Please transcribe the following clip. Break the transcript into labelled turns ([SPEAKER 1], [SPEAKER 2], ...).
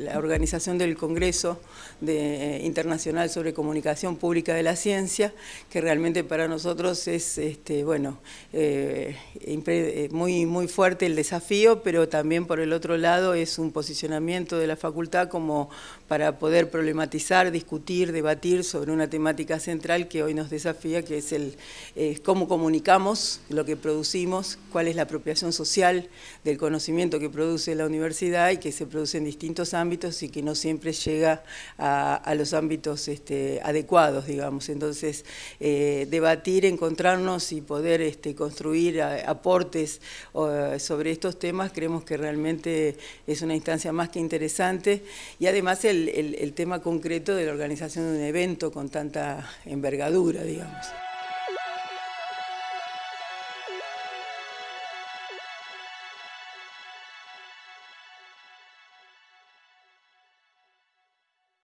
[SPEAKER 1] la organización del Congreso de, Internacional sobre Comunicación Pública de la Ciencia, que realmente para nosotros es este, bueno, eh, eh, muy, muy fuerte el desafío, pero también por el otro lado es un posicionamiento de la facultad como para poder problematizar, discutir, debatir sobre una temática central que hoy nos desafía, que es el cómo comunicamos lo que producimos, cuál es la apropiación social del conocimiento que produce la universidad y que se produce en distintos ámbitos y que no siempre llega a, los ámbitos este, adecuados, digamos. Entonces, eh, debatir, encontrarnos y poder este, construir aportes sobre estos temas creemos que realmente es una instancia más que interesante y además el tema concreto de la organización de un evento con tanta envergadura, digamos.